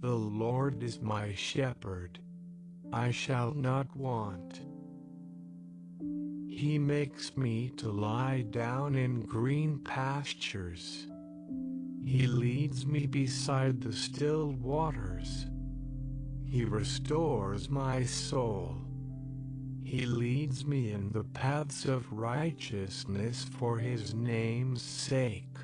The Lord is my shepherd. I shall not want. He makes me to lie down in green pastures. He leads me beside the still waters. He restores my soul. He leads me in the paths of righteousness for his name's sake.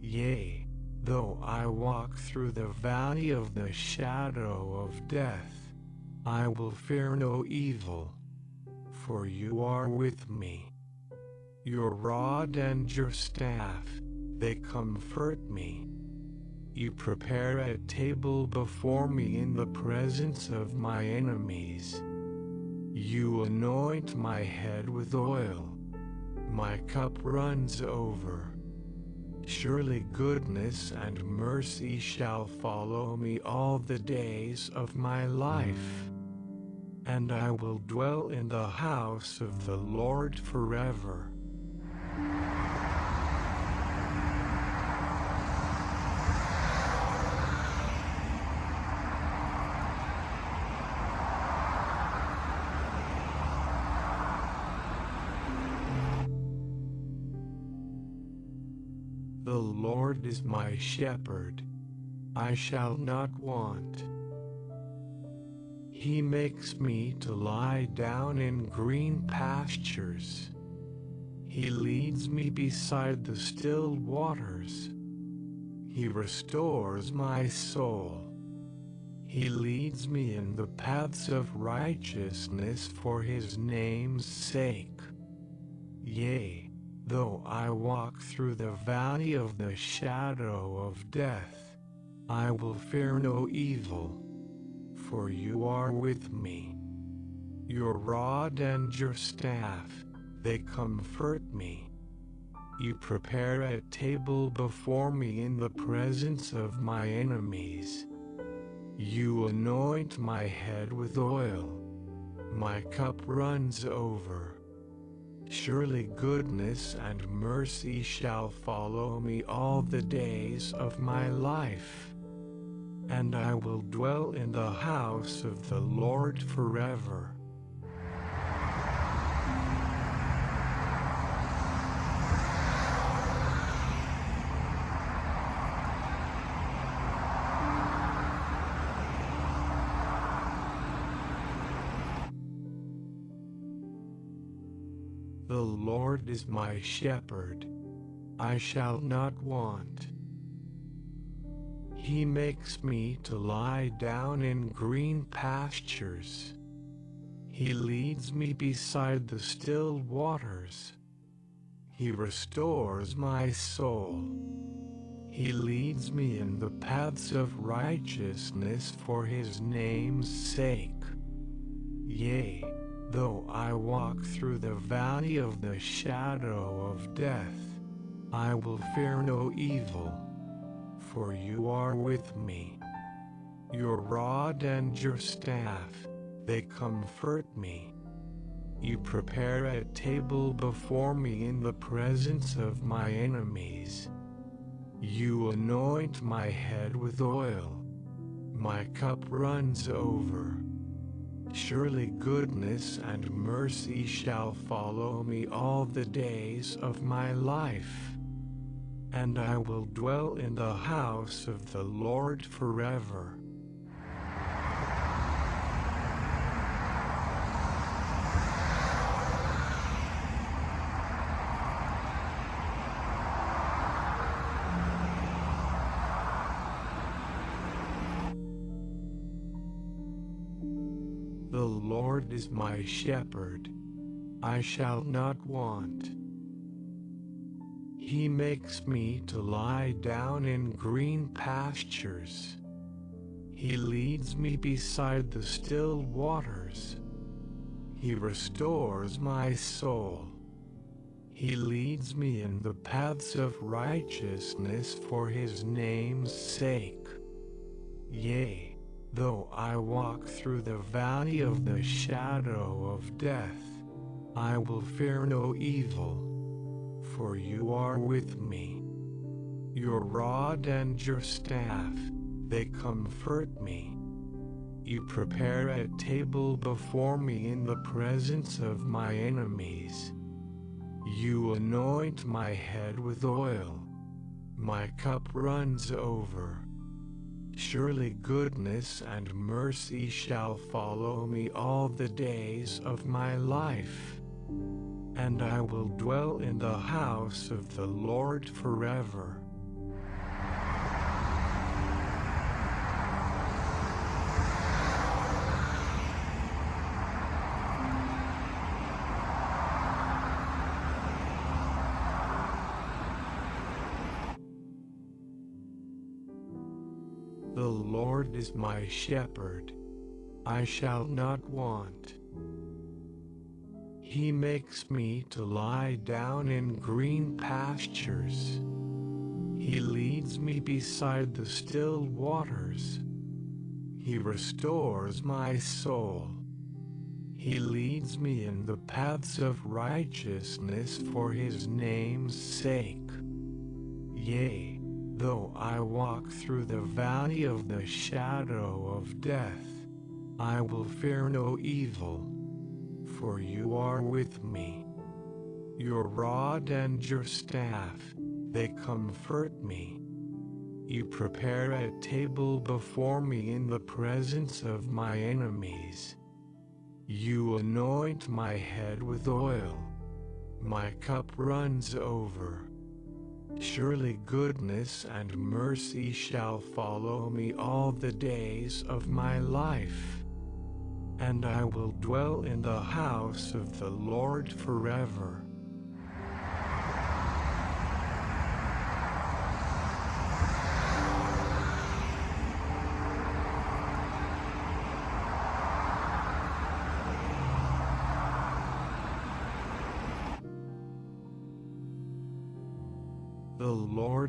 Yea, though I walk through the valley of the shadow of death, I will fear no evil, for you are with me. Your rod and your staff, they comfort me. You prepare a table before me in the presence of my enemies. You anoint my head with oil. My cup runs over. Surely goodness and mercy shall follow me all the days of my life. And I will dwell in the house of the Lord forever. Shepherd. I shall not want. He makes me to lie down in green pastures. He leads me beside the still waters. He restores my soul. He leads me in the paths of righteousness for his name's sake. Walk through the valley of the shadow of death, I will fear no evil, for you are with me. Your rod and your staff, they comfort me. You prepare a table before me in the presence of my enemies. You anoint my head with oil. My cup runs over. Surely goodness and mercy shall follow me all the days of my life. And I will dwell in the house of the Lord forever. Is my shepherd. I shall not want. He makes me to lie down in green pastures. He leads me beside the still waters. He restores my soul. He leads me in the paths of righteousness for his name's sake. Yea, Though I walk through the valley of the shadow of death, I will fear no evil, for you are with me. Your rod and your staff, they comfort me. You prepare a table before me in the presence of my enemies. You anoint my head with oil. My cup runs over. Surely goodness and mercy shall follow me all the days of my life. And I will dwell in the house of the Lord forever. Is my shepherd. I shall not want. He makes me to lie down in green pastures. He leads me beside the still waters. He restores my soul. He leads me in the paths of righteousness for his name's sake. Yea, Though I walk through the valley of the shadow of death, I will fear no evil, for you are with me. Your rod and your staff, they comfort me. You prepare a table before me in the presence of my enemies. You anoint my head with oil. My cup runs over. Surely goodness and mercy shall follow me all the days of my life. And I will dwell in the house of the Lord forever. The Lord is my shepherd. I shall not want. He makes me to lie down in green pastures. He leads me beside the still waters. He restores my soul. He leads me in the paths of righteousness for his name's sake. Yea, Though I walk through the valley of the shadow of death, I will fear no evil, for you are with me. Your rod and your staff, they comfort me. You prepare a table before me in the presence of my enemies. You anoint my head with oil. My cup runs over. Surely goodness and mercy shall follow me all the days of my life. And I will dwell in the house of the Lord forever.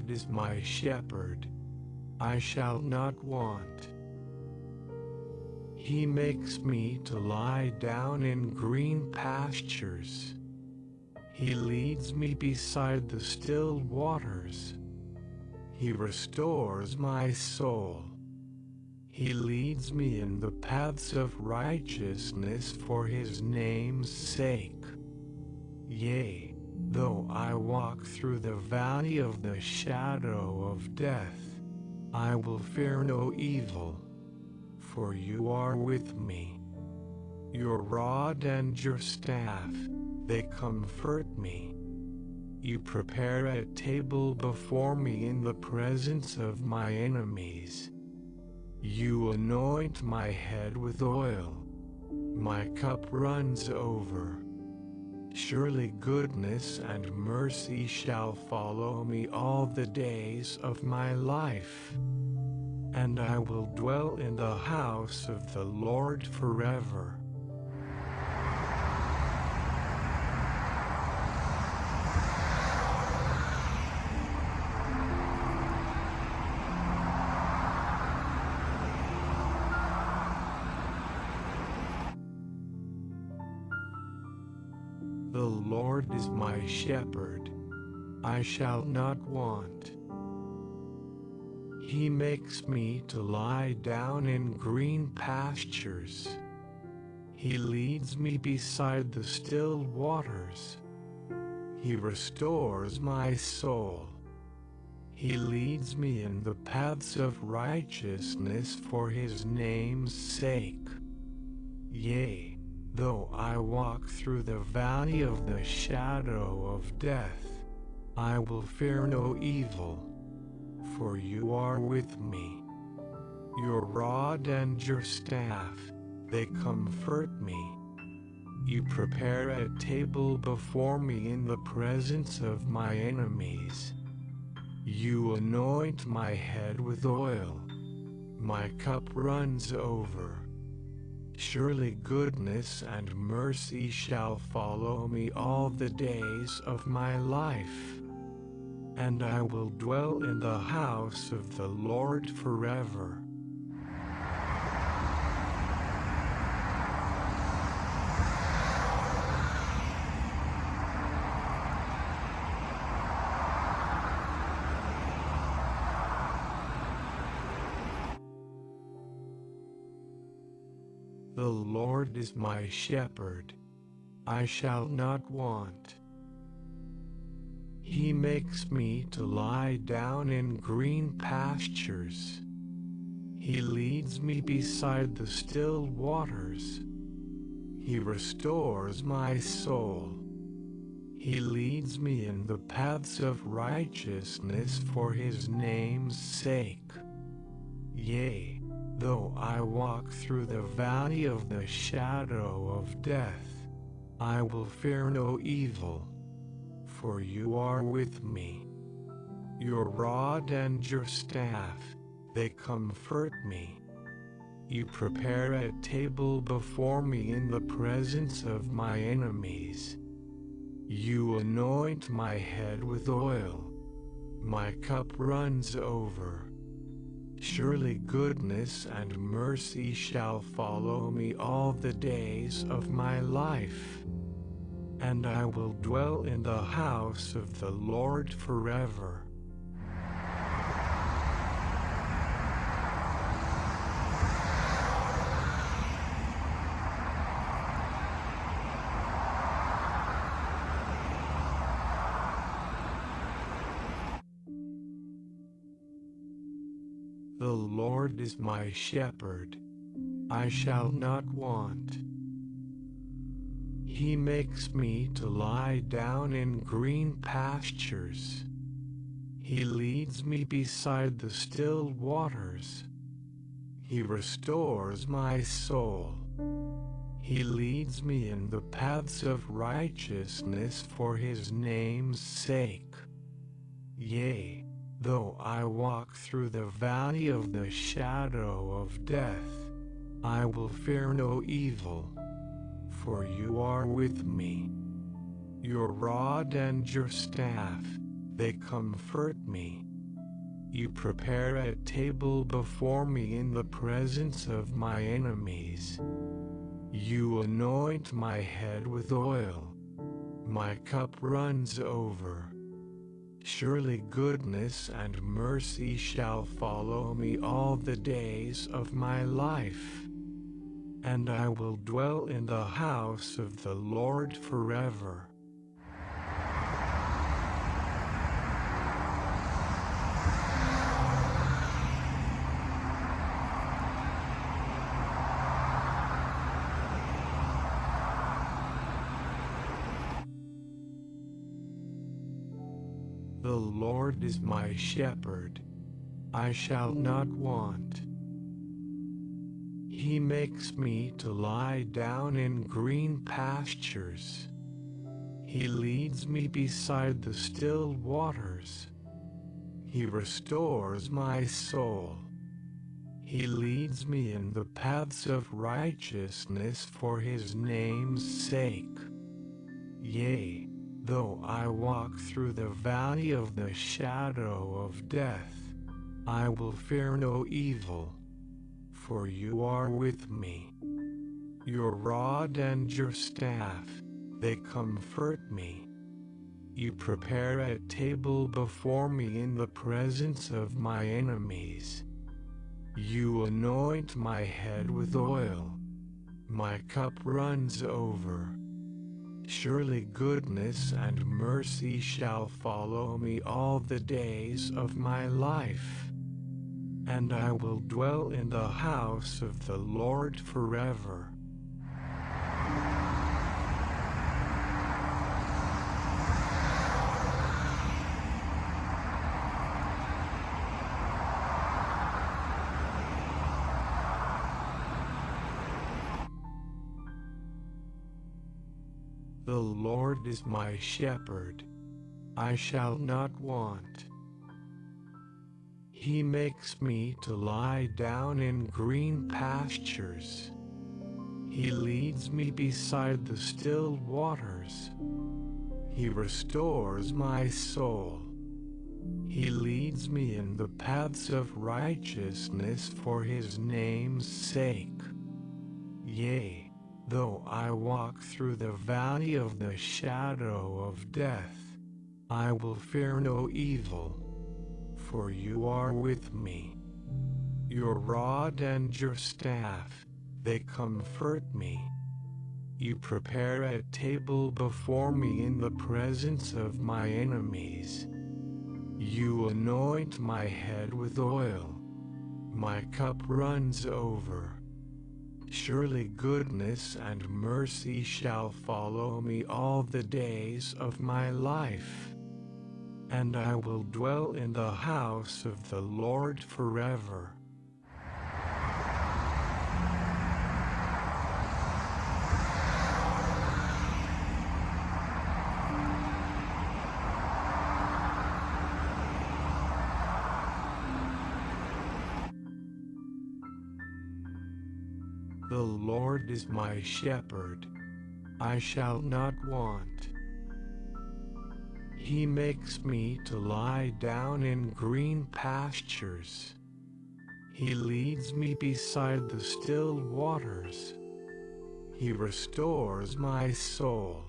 Is my shepherd. I shall not want. He makes me to lie down in green pastures. He leads me beside the still waters. He restores my soul. He leads me in the paths of righteousness for his name's sake. Yea, Though I walk through the valley of the shadow of death, I will fear no evil, for you are with me. Your rod and your staff, they comfort me. You prepare a table before me in the presence of my enemies. You anoint my head with oil. My cup runs over. Surely goodness and mercy shall follow me all the days of my life. And I will dwell in the house of the Lord forever. Shall not want. He makes me to lie down in green pastures. He leads me beside the still waters. He restores my soul. He leads me in the paths of righteousness for his name's sake. Yea, Though I walk through the valley of the shadow of death, I will fear no evil, for you are with me. Your rod and your staff, they comfort me. You prepare a table before me in the presence of my enemies. You anoint my head with oil. My cup runs over. Surely goodness and mercy shall follow me all the days of my life and I will dwell in the house of the Lord forever. The Lord is my shepherd. I shall not want. He makes me to lie down in green pastures. He leads me beside the still waters. He restores my soul. He leads me in the paths of righteousness for his name's sake. Yea, though I walk through the valley of the shadow of death, I will fear no evil, for you are with me. Your rod and your staff, they comfort me. You prepare a table before me in the presence of my enemies. You anoint my head with oil. My cup runs over. Surely goodness and mercy shall follow me all the days of my life. And I will dwell in the house of the Lord forever. The Lord is my shepherd. I shall not want. He makes me to lie down in green pastures. He leads me beside the still waters. He restores my soul. He leads me in the paths of righteousness for his name's sake. Yea, Though I walk through the valley of the shadow of death, I will fear no evil, for you are with me. Your rod and your staff, they comfort me. You prepare a table before me in the presence of my enemies. You anoint my head with oil. My cup runs over. Surely goodness and mercy shall follow me all the days of my life. And I will dwell in the house of the Lord forever. The Lord is my shepherd. I shall not want. He makes me to lie down in green pastures. He leads me beside the still waters. He restores my soul. He leads me in the paths of righteousness for his name's sake. Yea, Though I walk through the valley of the shadow of death, I will fear no evil, for you are with me. Your rod and your staff, they comfort me. You prepare a table before me in the presence of my enemies. You anoint my head with oil. My cup runs over. Surely goodness and mercy shall follow me all the days of my life. And I will dwell in the house of the Lord forever. The Lord is my shepherd. I shall not want. He makes me to lie down in green pastures. He leads me beside the still waters. He restores my soul. He leads me in the paths of righteousness for his name's sake. Yea, Though I walk through the valley of the shadow of death, I will fear no evil, for you are with me. Your rod and your staff, they comfort me. You prepare a table before me in the presence of my enemies. You anoint my head with oil. My cup runs over. Surely goodness and mercy shall follow me all the days of my life. And I will dwell in the house of the Lord forever. The Lord is my shepherd. I shall not want. He makes me to lie down in green pastures. He leads me beside the still waters. He restores my soul.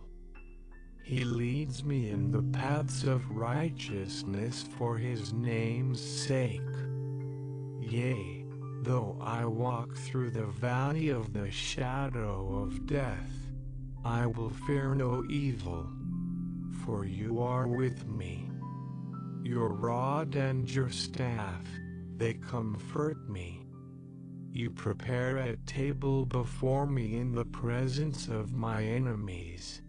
He leads me in the paths of righteousness for his name's sake. Yea, Though I walk through the valley of the shadow of death, I will fear no evil, for you are with me. Your rod and your staff, they comfort me. You prepare a table before me in the presence of my enemies.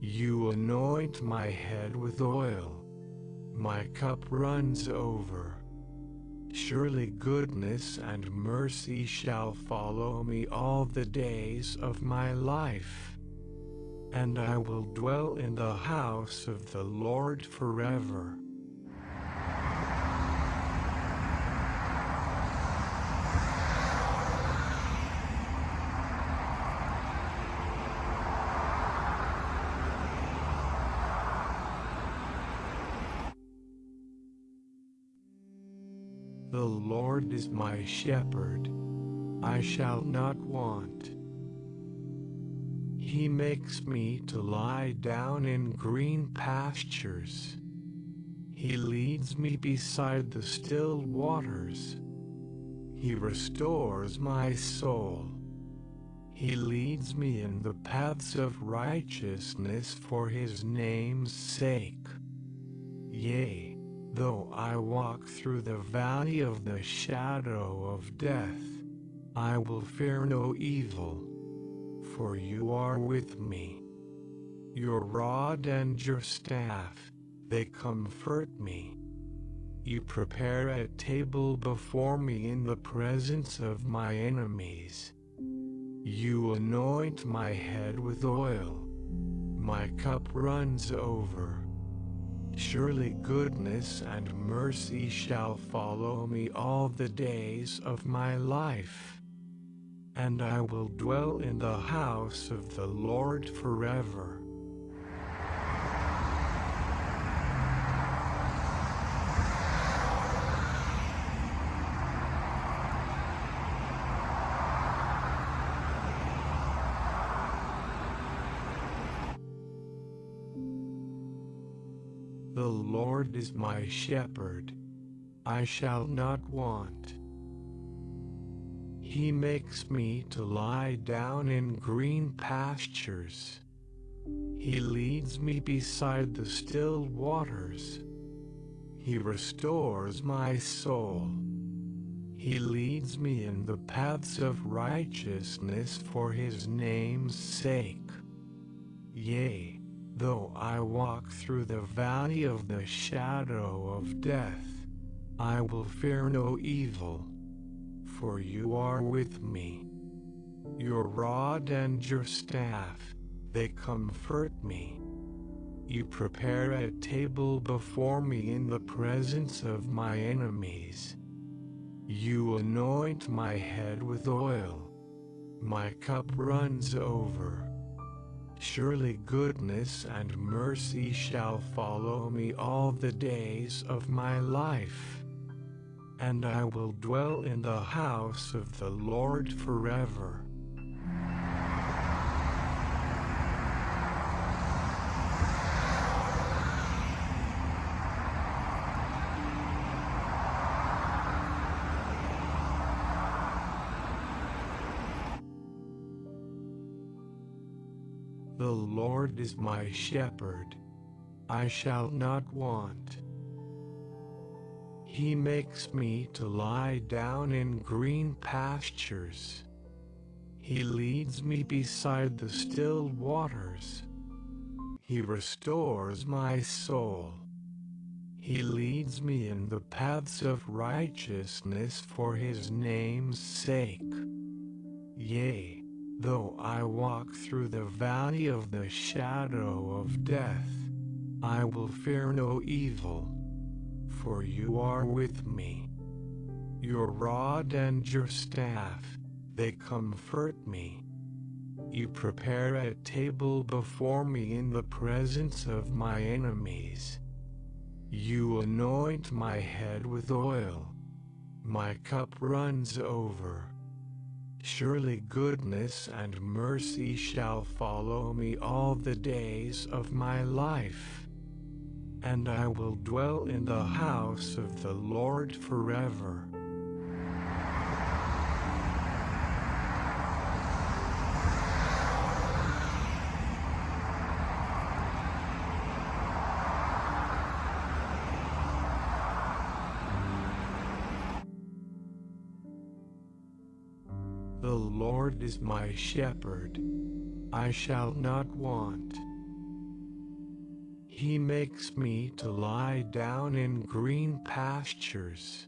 You anoint my head with oil. My cup runs over. Surely goodness and mercy shall follow me all the days of my life. And I will dwell in the house of the Lord forever. The Lord is my shepherd. I shall not want. He makes me to lie down in green pastures. He leads me beside the still waters. He restores my soul. He leads me in the paths of righteousness for his name's sake. Yea, Though I walk through the valley of the shadow of death, I will fear no evil, for you are with me. Your rod and your staff, they comfort me. You prepare a table before me in the presence of my enemies. You anoint my head with oil. My cup runs over. Surely goodness and mercy shall follow me all the days of my life. And I will dwell in the house of the Lord forever. The Lord is my shepherd. I shall not want. He makes me to lie down in green pastures. He leads me beside the still waters. He restores my soul. He leads me in the paths of righteousness for his name's sake. Yea, Though I walk through the valley of the shadow of death, I will fear no evil, for you are with me. Your rod and your staff, they comfort me. You prepare a table before me in the presence of my enemies. You anoint my head with oil. My cup runs over. Surely goodness and mercy shall follow me all the days of my life and I will dwell in the house of the Lord forever. The Lord is my shepherd. I shall not want. He makes me to lie down in green pastures. He leads me beside the still waters. He restores my soul. He leads me in the paths of righteousness for his name's sake. Yea, though I walk through the valley of the shadow of death, I will fear no evil, for you are with me. Your rod and your staff, they comfort me. You prepare a table before me in the presence of my enemies. You anoint my head with oil. My cup runs over. Surely goodness and mercy shall follow me all the days of my life. And I will dwell in the house of the Lord forever. The Lord is my shepherd, I shall not want. He makes me to lie down in green pastures.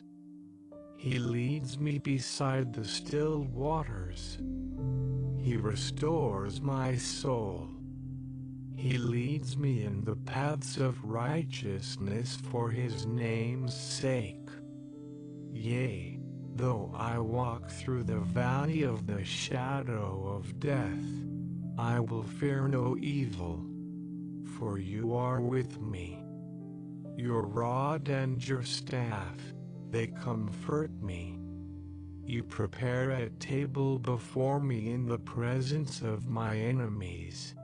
He leads me beside the still waters. He restores my soul. He leads me in the paths of righteousness for his name's sake. Yea, Though I walk through the valley of the shadow of death, I will fear no evil, for you are with me. Your rod and your staff, they comfort me. You prepare a table before me in the presence of my enemies.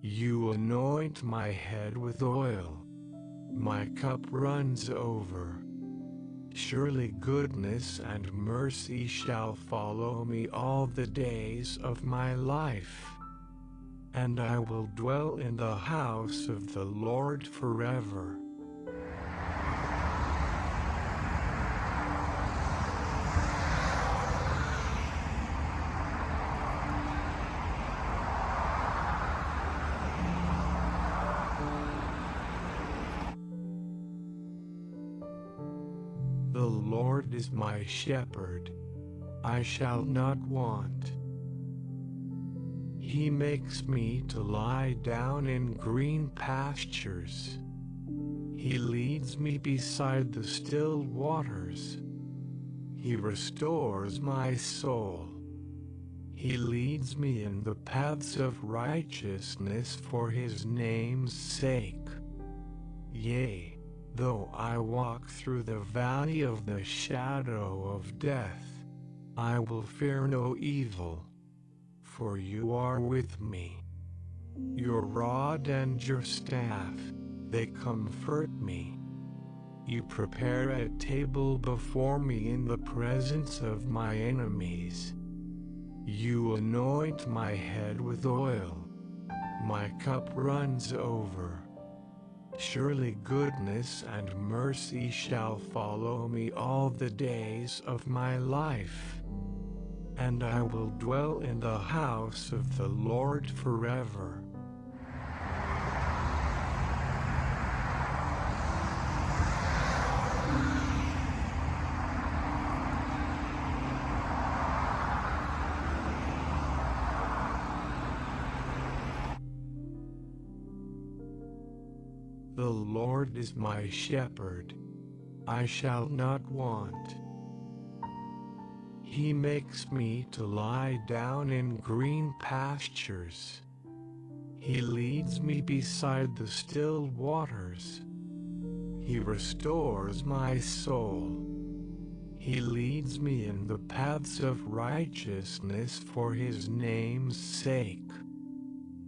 You anoint my head with oil. My cup runs over. Surely goodness and mercy shall follow me all the days of my life. And I will dwell in the house of the Lord forever. The Lord is my shepherd, I shall not want. He makes me to lie down in green pastures. He leads me beside the still waters. He restores my soul. He leads me in the paths of righteousness for his name's sake. Yea, Though I walk through the valley of the shadow of death, I will fear no evil, for you are with me. Your rod and your staff, they comfort me. You prepare a table before me in the presence of my enemies. You anoint my head with oil. My cup runs over. Surely goodness and mercy shall follow me all the days of my life. And I will dwell in the house of the Lord forever. The Lord is my shepherd, I shall not want. He makes me to lie down in green pastures. He leads me beside the still waters. He restores my soul. He leads me in the paths of righteousness for his name's sake.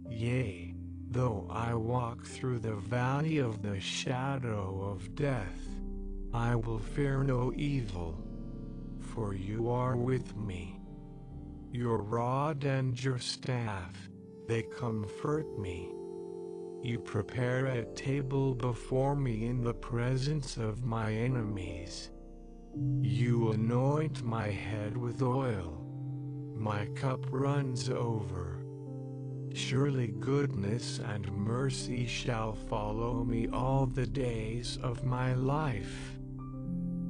Yea, Though I walk through the valley of the shadow of death, I will fear no evil, for you are with me. Your rod and your staff, they comfort me. You prepare a table before me in the presence of my enemies. You anoint my head with oil. My cup runs over. Surely goodness and mercy shall follow me all the days of my life.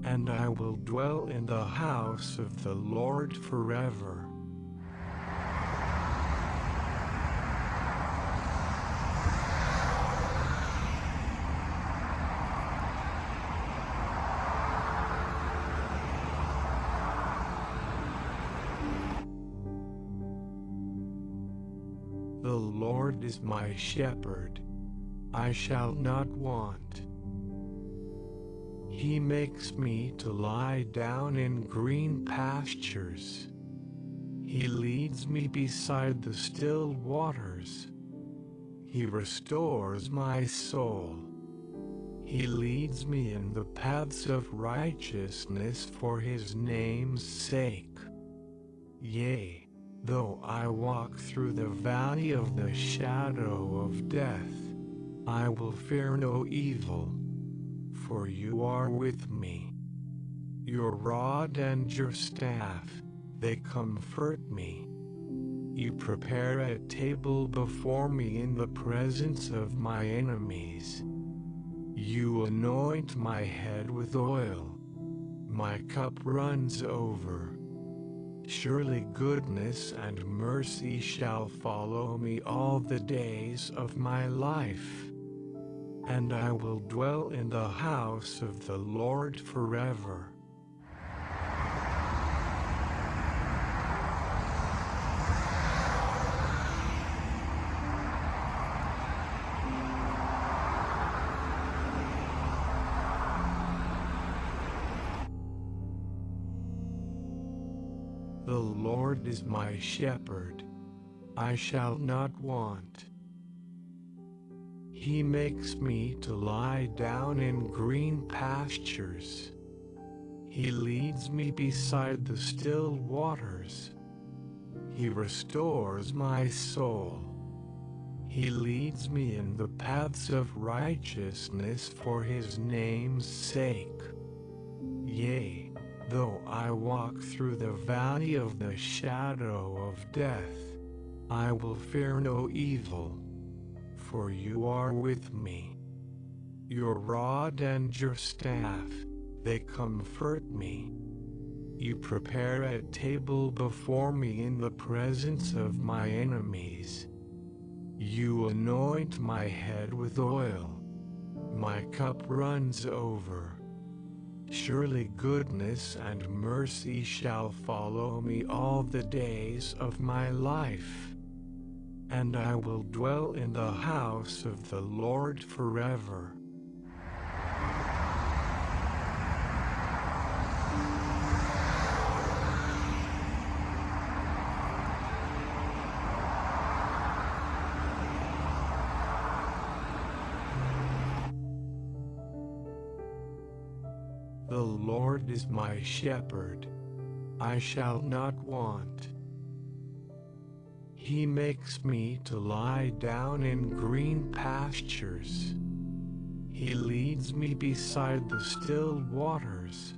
And I will dwell in the house of the Lord forever. The Lord is my shepherd. I shall not want. He makes me to lie down in green pastures. He leads me beside the still waters. He restores my soul. He leads me in the paths of righteousness for his name's sake. Yea, though I walk through the valley of the shadow of death, I will fear no evil for you are with me. Your rod and your staff, they comfort me. You prepare a table before me in the presence of my enemies. You anoint my head with oil. My cup runs over. Surely goodness and mercy shall follow me all the days of my life and I will dwell in the house of the Lord forever. The Lord is my shepherd. I shall not want. He makes me to lie down in green pastures. He leads me beside the still waters. He restores my soul. He leads me in the paths of righteousness for his name's sake. Yea, though I walk through the valley of the shadow of death, I will fear no evil for you are with me. Your rod and your staff, they comfort me. You prepare a table before me in the presence of my enemies. You anoint my head with oil. My cup runs over. Surely goodness and mercy shall follow me all the days of my life and I will dwell in the house of the Lord forever. The Lord is my shepherd. I shall not want. He makes me to lie down in green pastures. He leads me beside the still waters.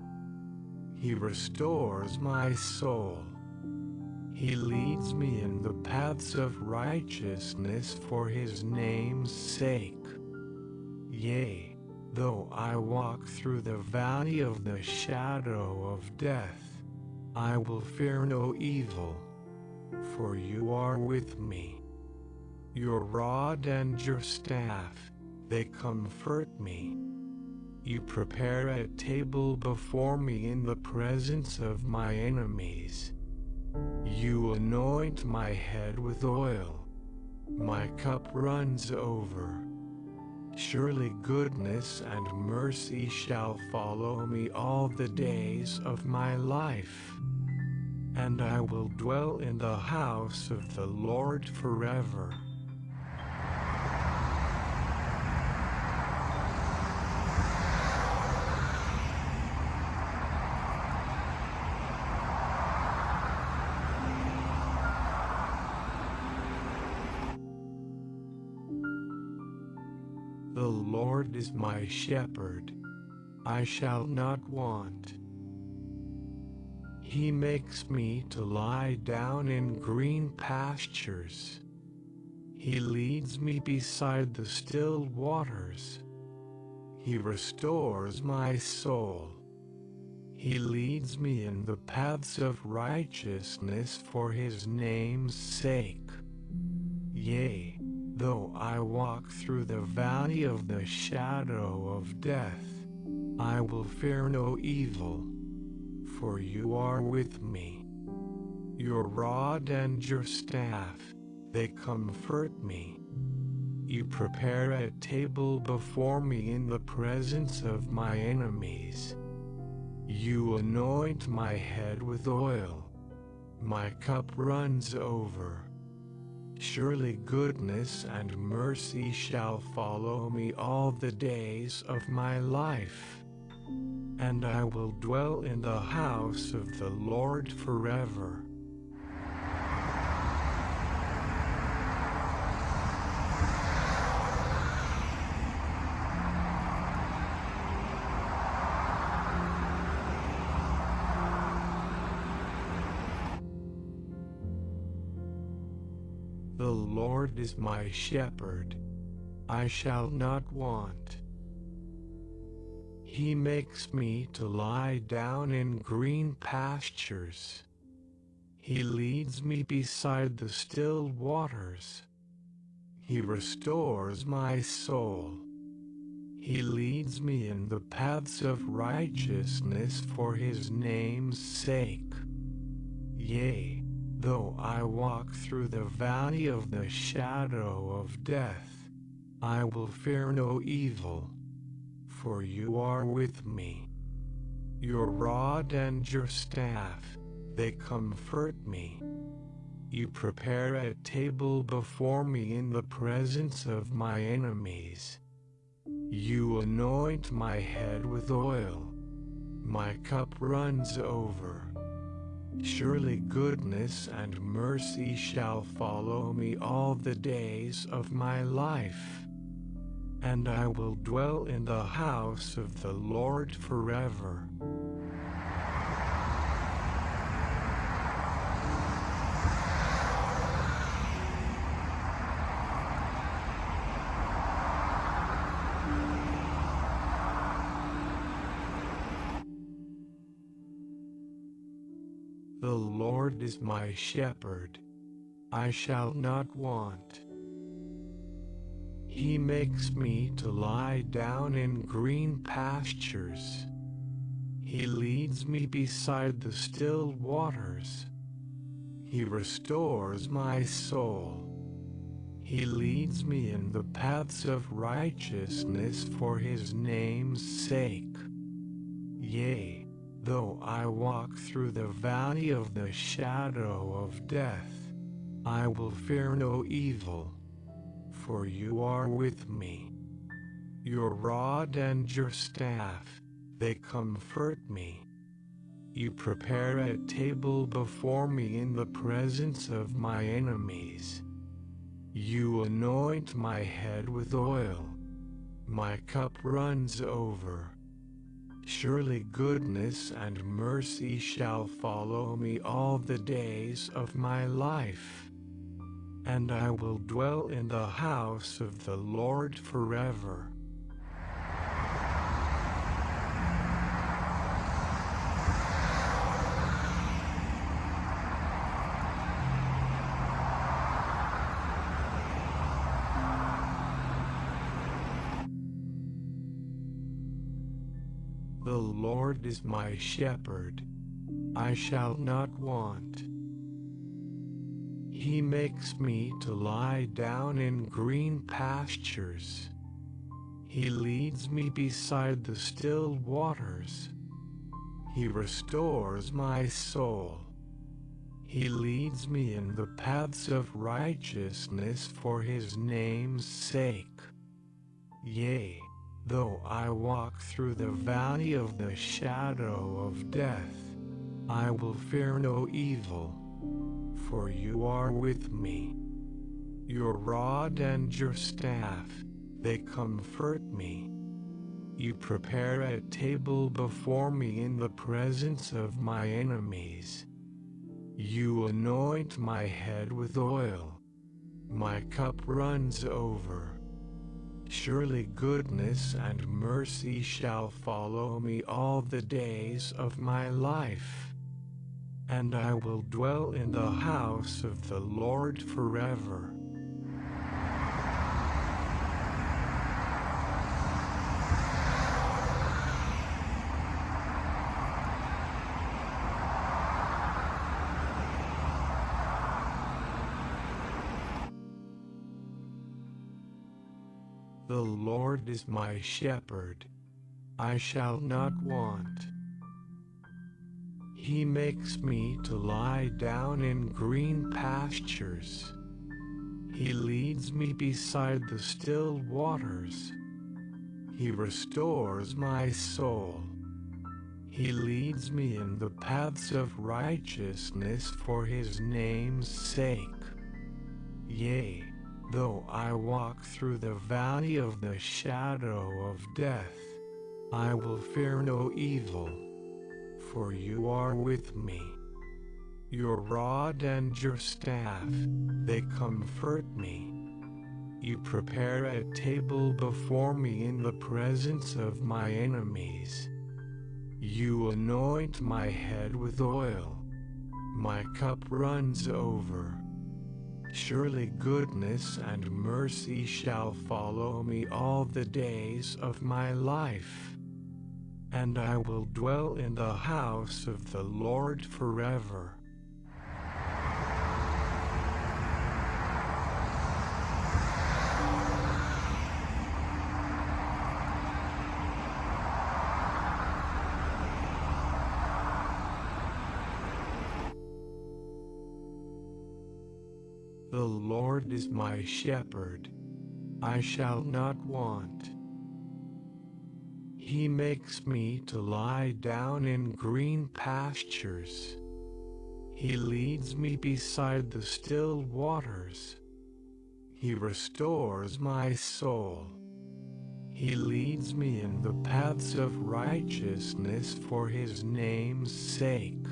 He restores my soul. He leads me in the paths of righteousness for his name's sake. Yea, though I walk through the valley of the shadow of death, I will fear no evil for you are with me. Your rod and your staff, they comfort me. You prepare a table before me in the presence of my enemies. You anoint my head with oil. My cup runs over. Surely goodness and mercy shall follow me all the days of my life and I will dwell in the house of the Lord forever. The Lord is my shepherd. I shall not want. He makes me to lie down in green pastures. He leads me beside the still waters. He restores my soul. He leads me in the paths of righteousness for his name's sake. Yea, though I walk through the valley of the shadow of death, I will fear no evil for you are with me. Your rod and your staff, they comfort me. You prepare a table before me in the presence of my enemies. You anoint my head with oil. My cup runs over. Surely goodness and mercy shall follow me all the days of my life and I will dwell in the house of the Lord forever. The Lord is my shepherd, I shall not want. He makes me to lie down in green pastures. He leads me beside the still waters. He restores my soul. He leads me in the paths of righteousness for his name's sake. Yea, though I walk through the valley of the shadow of death, I will fear no evil for you are with me. Your rod and your staff, they comfort me. You prepare a table before me in the presence of my enemies. You anoint my head with oil. My cup runs over. Surely goodness and mercy shall follow me all the days of my life and I will dwell in the house of the Lord forever. The Lord is my shepherd, I shall not want. He makes me to lie down in green pastures. He leads me beside the still waters. He restores my soul. He leads me in the paths of righteousness for his name's sake. Yea, though I walk through the valley of the shadow of death, I will fear no evil for you are with me. Your rod and your staff, they comfort me. You prepare a table before me in the presence of my enemies. You anoint my head with oil. My cup runs over. Surely goodness and mercy shall follow me all the days of my life and I will dwell in the house of the Lord forever. The Lord is my shepherd, I shall not want. He makes me to lie down in green pastures. He leads me beside the still waters. He restores my soul. He leads me in the paths of righteousness for his name's sake. Yea, though I walk through the valley of the shadow of death, I will fear no evil for you are with me. Your rod and your staff, they comfort me. You prepare a table before me in the presence of my enemies. You anoint my head with oil. My cup runs over. Surely goodness and mercy shall follow me all the days of my life. And I will dwell in the house of the Lord forever. The Lord is my shepherd. I shall not want. He makes me to lie down in green pastures. He leads me beside the still waters. He restores my soul. He leads me in the paths of righteousness for his name's sake. Yea, Though I walk through the valley of the shadow of death, I will fear no evil, for you are with me. Your rod and your staff, they comfort me. You prepare a table before me in the presence of my enemies. You anoint my head with oil. My cup runs over. Surely goodness and mercy shall follow me all the days of my life. And I will dwell in the house of the Lord forever. The Lord is my shepherd. I shall not want. He makes me to lie down in green pastures. He leads me beside the still waters. He restores my soul. He leads me in the paths of righteousness for his name's sake.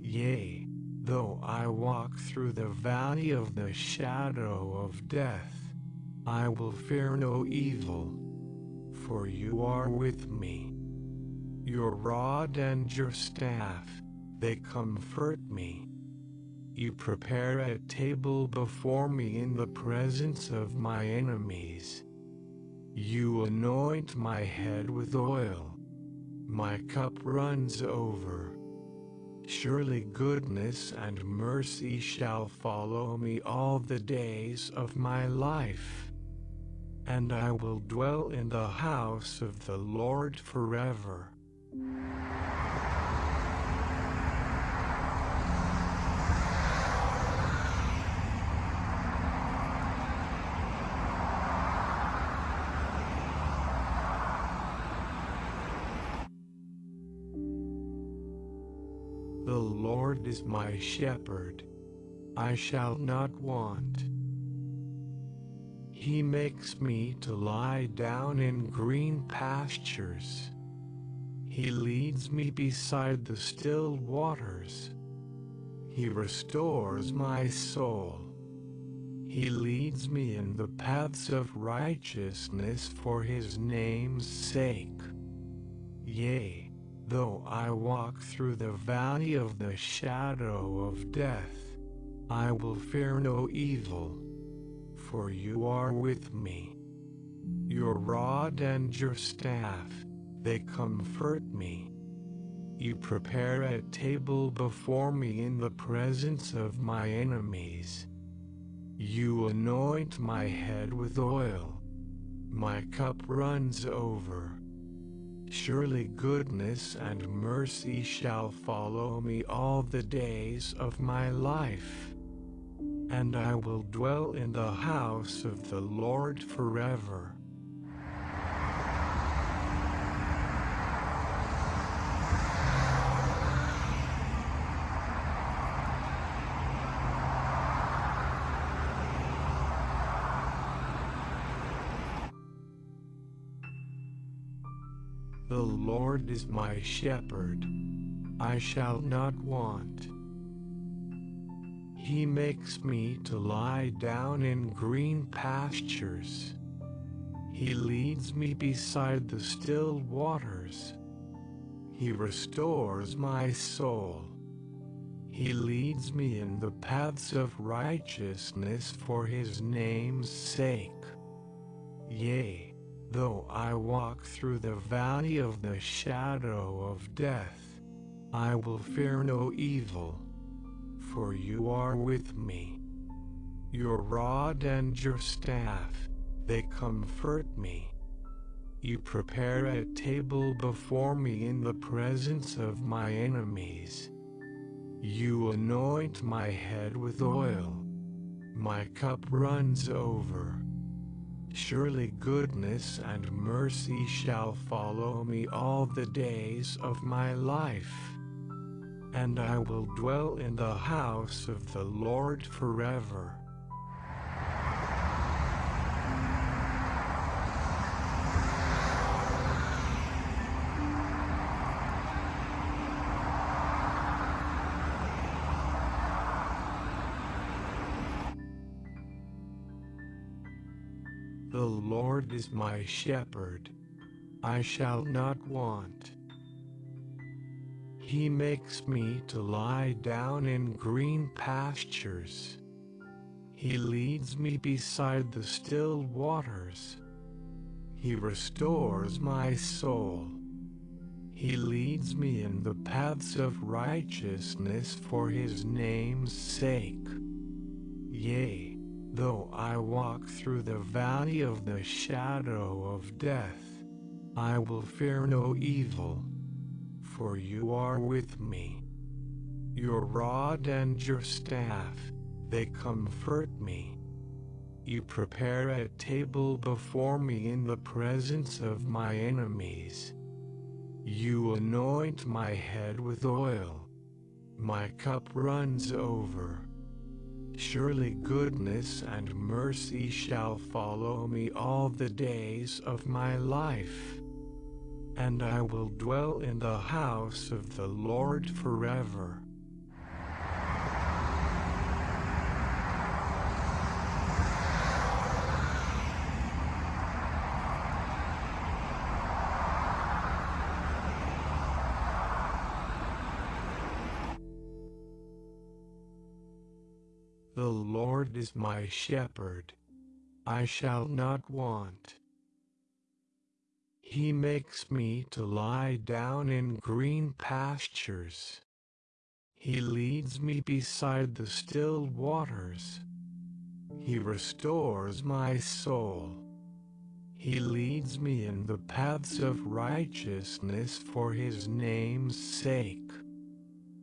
Yea, Though I walk through the valley of the shadow of death, I will fear no evil, for you are with me. Your rod and your staff, they comfort me. You prepare a table before me in the presence of my enemies. You anoint my head with oil. My cup runs over. Surely goodness and mercy shall follow me all the days of my life. And I will dwell in the house of the Lord forever. The Lord is my shepherd. I shall not want. He makes me to lie down in green pastures. He leads me beside the still waters. He restores my soul. He leads me in the paths of righteousness for his name's sake. Yea, Though I walk through the valley of the shadow of death, I will fear no evil, for you are with me. Your rod and your staff, they comfort me. You prepare a table before me in the presence of my enemies. You anoint my head with oil. My cup runs over. Surely goodness and mercy shall follow me all the days of my life and I will dwell in the house of the Lord forever. The Lord is my shepherd. I shall not want. He makes me to lie down in green pastures. He leads me beside the still waters. He restores my soul. He leads me in the paths of righteousness for his name's sake. Yea, though I walk through the valley of the shadow of death, I will fear no evil, for you are with me. Your rod and your staff, they comfort me. You prepare a table before me in the presence of my enemies. You anoint my head with oil. My cup runs over. Surely goodness and mercy shall follow me all the days of my life. And I will dwell in the house of the Lord forever. The Lord is my shepherd. I shall not want. He makes me to lie down in green pastures. He leads me beside the still waters. He restores my soul. He leads me in the paths of righteousness for his name's sake. Yea, Though I walk through the valley of the shadow of death, I will fear no evil, for you are with me. Your rod and your staff, they comfort me. You prepare a table before me in the presence of my enemies. You anoint my head with oil. My cup runs over. Surely goodness and mercy shall follow me all the days of my life. And I will dwell in the house of the Lord forever. The Lord is my shepherd. I shall not want. He makes me to lie down in green pastures. He leads me beside the still waters. He restores my soul. He leads me in the paths of righteousness for his name's sake.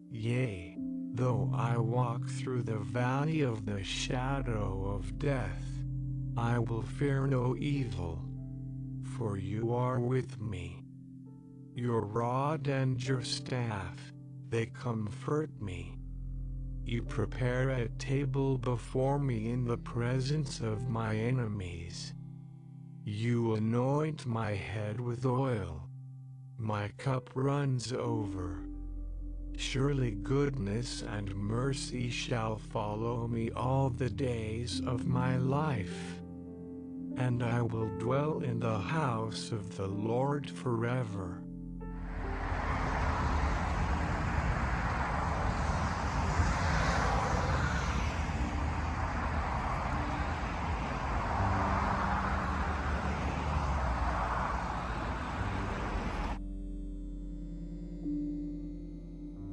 Yea, Though I walk through the valley of the shadow of death, I will fear no evil, for you are with me. Your rod and your staff, they comfort me. You prepare a table before me in the presence of my enemies. You anoint my head with oil. My cup runs over. Surely goodness and mercy shall follow me all the days of my life. And I will dwell in the house of the Lord forever.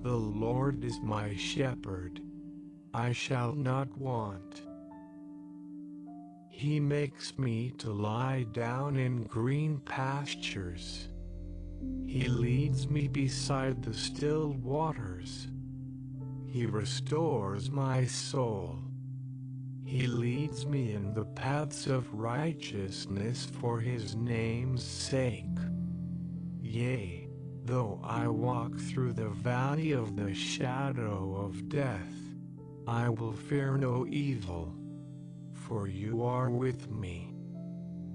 The Lord is my shepherd. I shall not want. He makes me to lie down in green pastures. He leads me beside the still waters. He restores my soul. He leads me in the paths of righteousness for his name's sake. Yea, Though I walk through the valley of the shadow of death, I will fear no evil, for you are with me.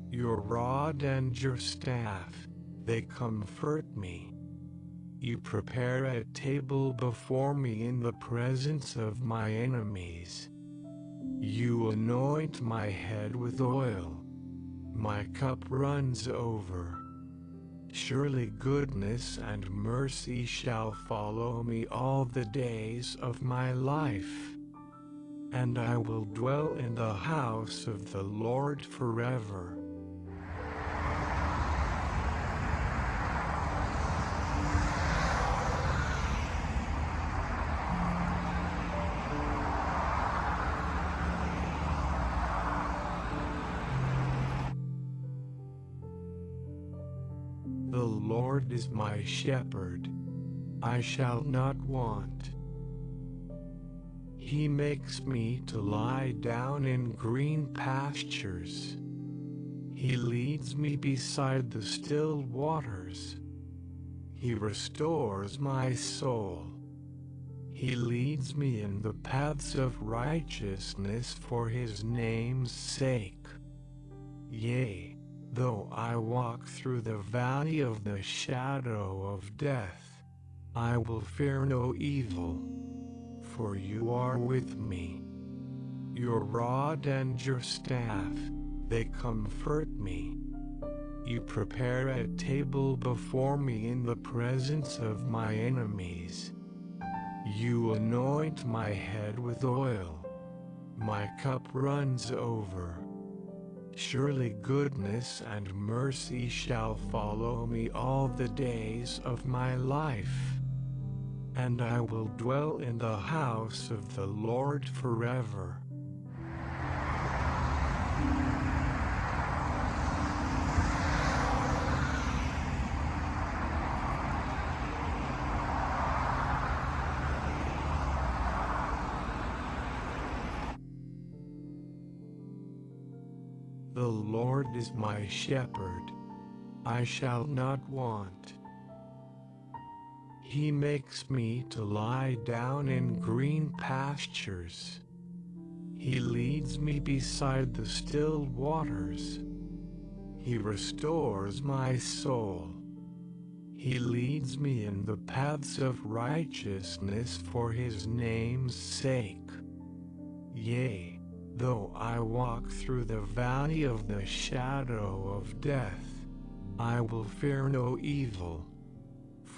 Your rod and your staff, they comfort me. You prepare a table before me in the presence of my enemies. You anoint my head with oil. My cup runs over. Surely goodness and mercy shall follow me all the days of my life. And I will dwell in the house of the Lord forever. The Lord is my shepherd. I shall not want. He makes me to lie down in green pastures. He leads me beside the still waters. He restores my soul. He leads me in the paths of righteousness for his name's sake. Yea, though I walk through the valley of the shadow of death, I will fear no evil, for you are with me. Your rod and your staff, they comfort me. You prepare a table before me in the presence of my enemies. You anoint my head with oil. My cup runs over. Surely goodness and mercy shall follow me all the days of my life. And I will dwell in the house of the Lord forever. The Lord is my shepherd. I shall not want. He makes me to lie down in green pastures. He leads me beside the still waters. He restores my soul. He leads me in the paths of righteousness for his name's sake. Yea, though I walk through the valley of the shadow of death, I will fear no evil,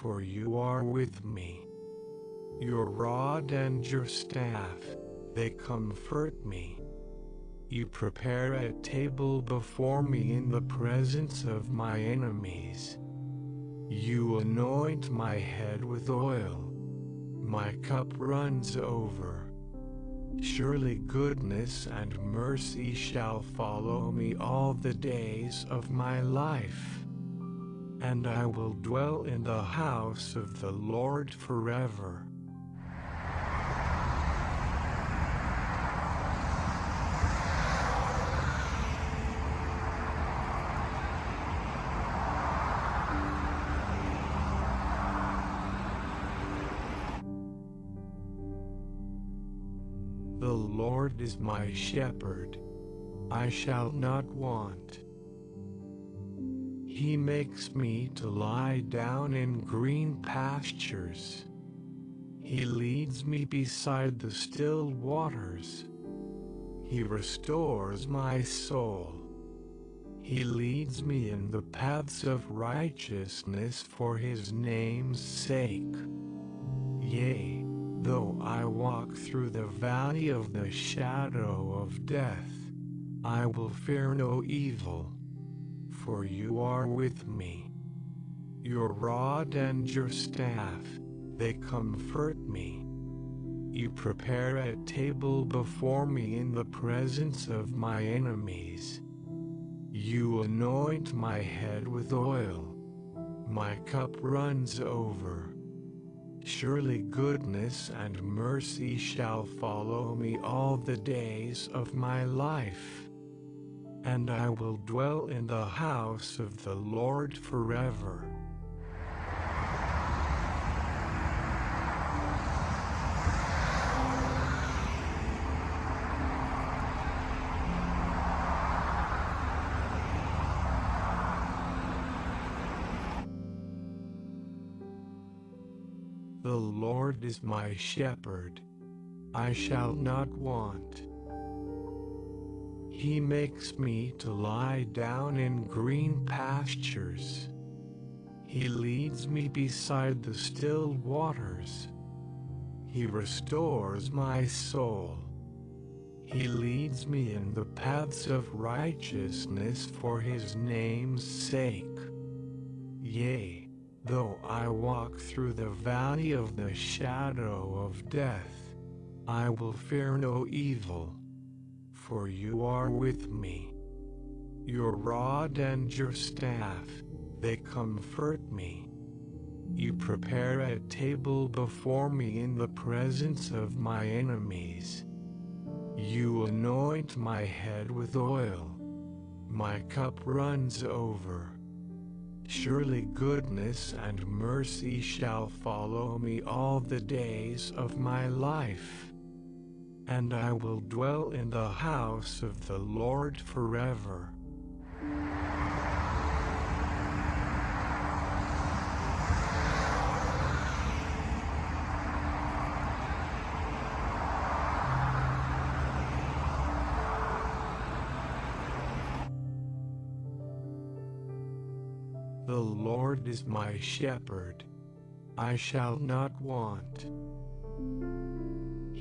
for you are with me. Your rod and your staff, they comfort me. You prepare a table before me in the presence of my enemies. You anoint my head with oil. My cup runs over. Surely goodness and mercy shall follow me all the days of my life. And I will dwell in the house of the Lord forever. The Lord is my shepherd. I shall not want. He makes me to lie down in green pastures. He leads me beside the still waters. He restores my soul. He leads me in the paths of righteousness for his name's sake. Yea, though I walk through the valley of the shadow of death, I will fear no evil, for you are with me. Your rod and your staff, they comfort me. You prepare a table before me in the presence of my enemies. You anoint my head with oil. My cup runs over. Surely goodness and mercy shall follow me all the days of my life and I will dwell in the house of the Lord forever. The Lord is my shepherd. I shall not want. He makes me to lie down in green pastures. He leads me beside the still waters. He restores my soul. He leads me in the paths of righteousness for his name's sake. Yea, though I walk through the valley of the shadow of death, I will fear no evil, for you are with me. Your rod and your staff, they comfort me. You prepare a table before me in the presence of my enemies. You anoint my head with oil. My cup runs over. Surely goodness and mercy shall follow me all the days of my life. And I will dwell in the house of the Lord forever. The Lord is my shepherd. I shall not want.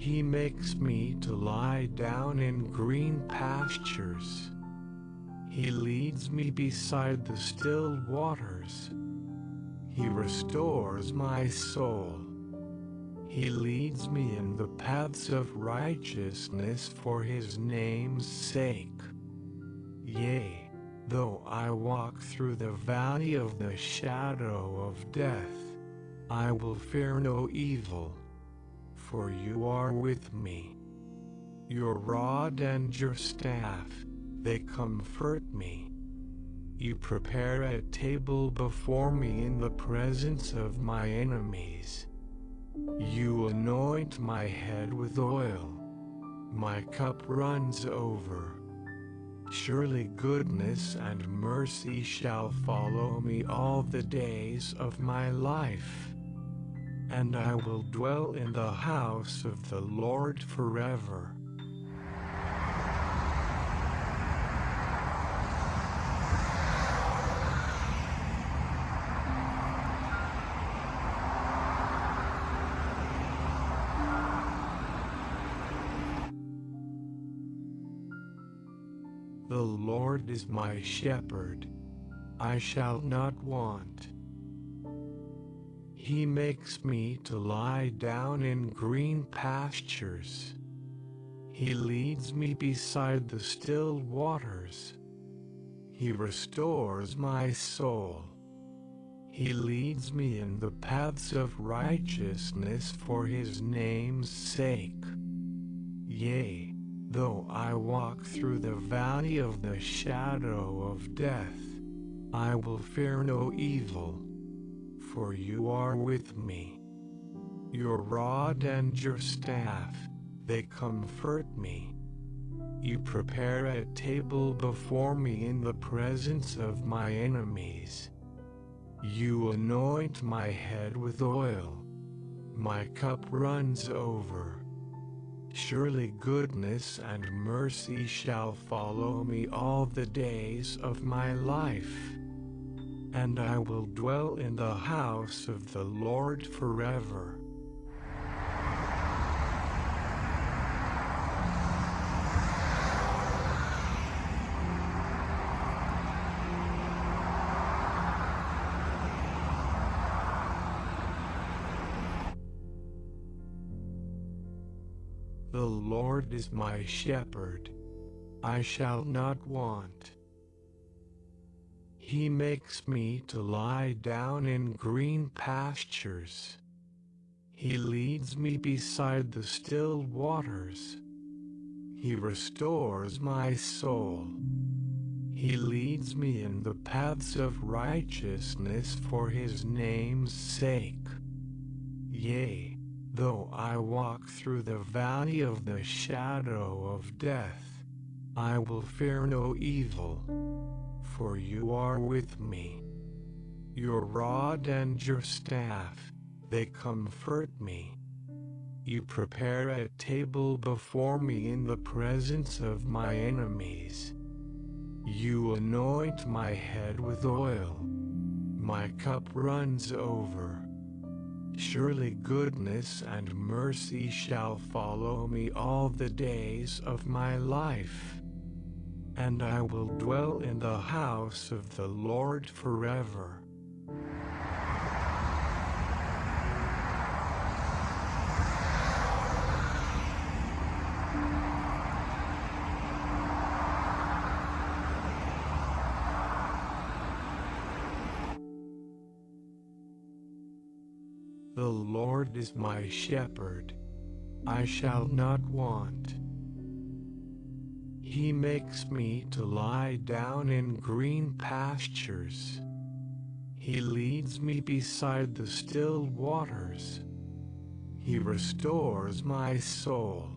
He makes me to lie down in green pastures. He leads me beside the still waters. He restores my soul. He leads me in the paths of righteousness for his name's sake. Yea, though I walk through the valley of the shadow of death, I will fear no evil, for you are with me. Your rod and your staff, they comfort me. You prepare a table before me in the presence of my enemies. You anoint my head with oil. My cup runs over. Surely goodness and mercy shall follow me all the days of my life. And I will dwell in the house of the Lord forever. The Lord is my shepherd. I shall not want. He makes me to lie down in green pastures. He leads me beside the still waters. He restores my soul. He leads me in the paths of righteousness for his name's sake. Yea, though I walk through the valley of the shadow of death, I will fear no evil, for you are with me. Your rod and your staff, they comfort me. You prepare a table before me in the presence of my enemies. You anoint my head with oil. My cup runs over. Surely goodness and mercy shall follow me all the days of my life. And I will dwell in the house of the Lord forever. The Lord is my shepherd. I shall not want. He makes me to lie down in green pastures. He leads me beside the still waters. He restores my soul. He leads me in the paths of righteousness for his name's sake. Yea, though I walk through the valley of the shadow of death, I will fear no evil, for you are with me. Your rod and your staff, they comfort me. You prepare a table before me in the presence of my enemies. You anoint my head with oil. My cup runs over. Surely goodness and mercy shall follow me all the days of my life. And I will dwell in the house of the Lord forever. The Lord is my shepherd. I shall not want. He makes me to lie down in green pastures. He leads me beside the still waters. He restores my soul.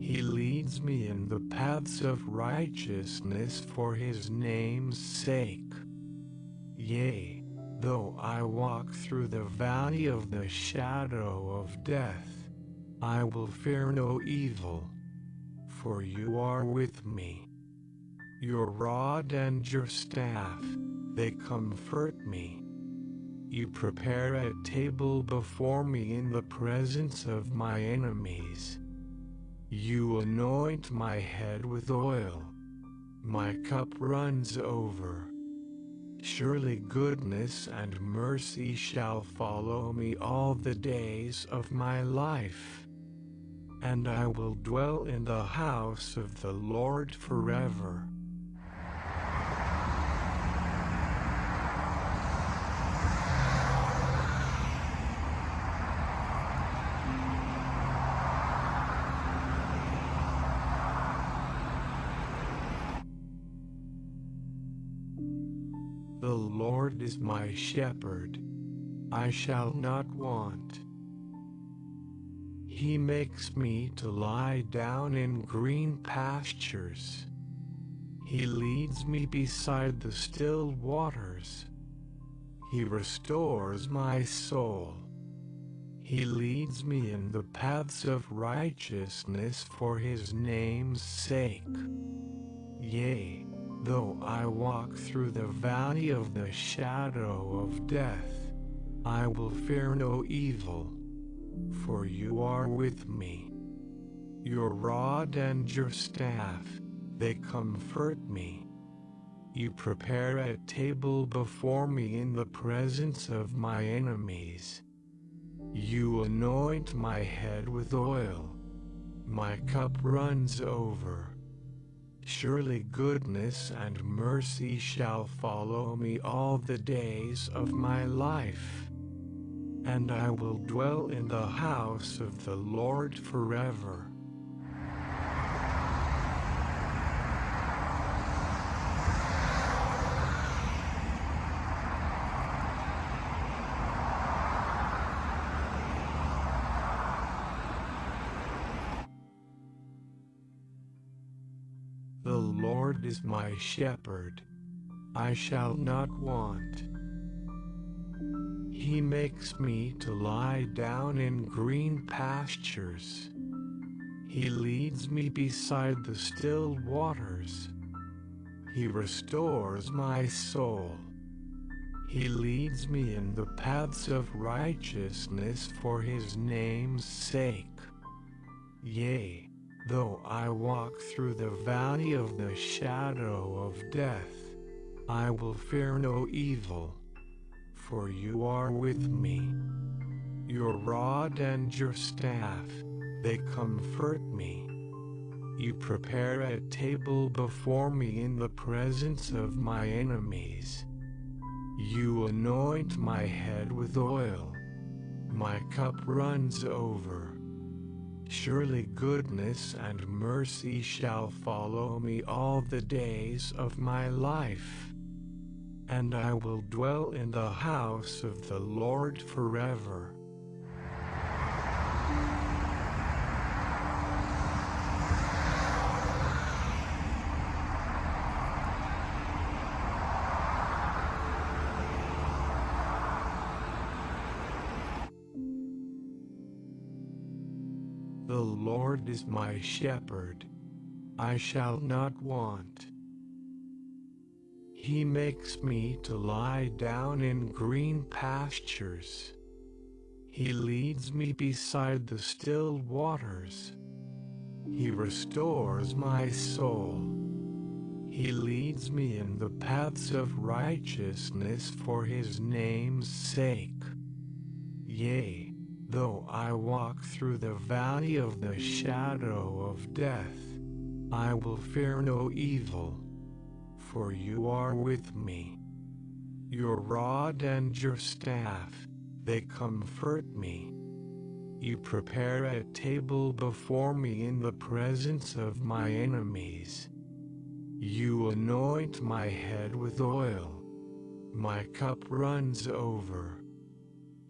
He leads me in the paths of righteousness for his name's sake. Yea, though I walk through the valley of the shadow of death, I will fear no evil, for you are with me. Your rod and your staff, they comfort me. You prepare a table before me in the presence of my enemies. You anoint my head with oil. My cup runs over. Surely goodness and mercy shall follow me all the days of my life. And I will dwell in the house of the Lord forever. The Lord is my shepherd. I shall not want. He makes me to lie down in green pastures. He leads me beside the still waters. He restores my soul. He leads me in the paths of righteousness for his name's sake. Yea, Though I walk through the valley of the shadow of death, I will fear no evil, for you are with me. Your rod and your staff, they comfort me. You prepare a table before me in the presence of my enemies. You anoint my head with oil. My cup runs over. Surely goodness and mercy shall follow me all the days of my life. And I will dwell in the house of the Lord forever. The Lord is my shepherd. I shall not want. He makes me to lie down in green pastures. He leads me beside the still waters. He restores my soul. He leads me in the paths of righteousness for his name's sake. Yea, Though I walk through the valley of the shadow of death, I will fear no evil, for you are with me. Your rod and your staff, they comfort me. You prepare a table before me in the presence of my enemies. You anoint my head with oil. My cup runs over. Surely goodness and mercy shall follow me all the days of my life and I will dwell in the house of the Lord forever. The Lord is my shepherd. I shall not want. He makes me to lie down in green pastures. He leads me beside the still waters. He restores my soul. He leads me in the paths of righteousness for his name's sake. Yea, though I walk through the valley of the shadow of death, I will fear no evil, for you are with me. Your rod and your staff, they comfort me. You prepare a table before me in the presence of my enemies. You anoint my head with oil. My cup runs over.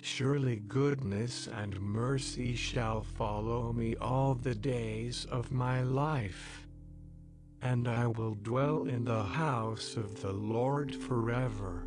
Surely goodness and mercy shall follow me all the days of my life. And I will dwell in the house of the Lord forever.